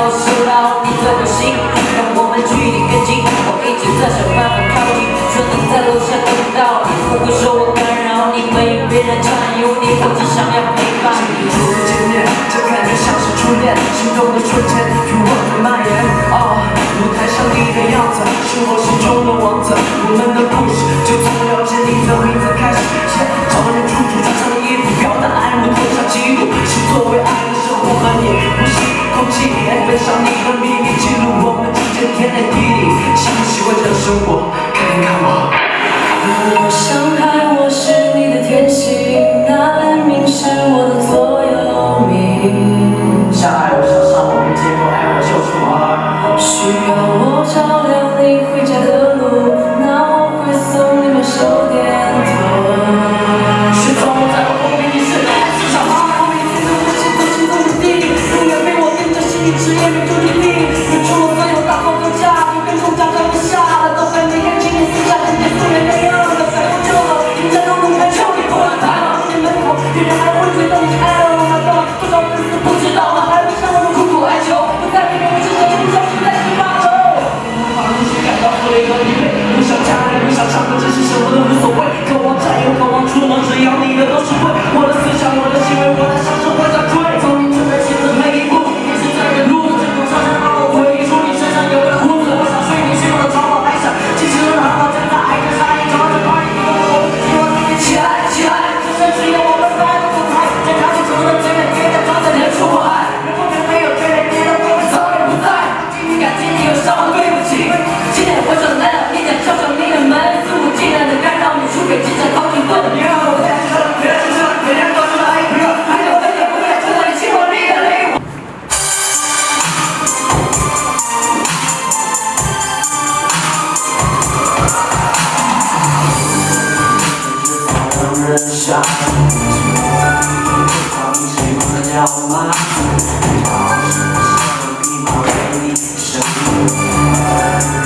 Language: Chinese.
我收到你的短信，让我们距离更近。我一直在想办法靠近，却能在楼下等到你。不会说我干扰你，没有别人占有你，我只想要陪伴你。初次见面，这感觉像是初恋，心动的瞬间，欲望的蔓延。哦，舞台上你的样子，是我心中的王子，我们的故事。生活看一看我我想 Show me more, show me more.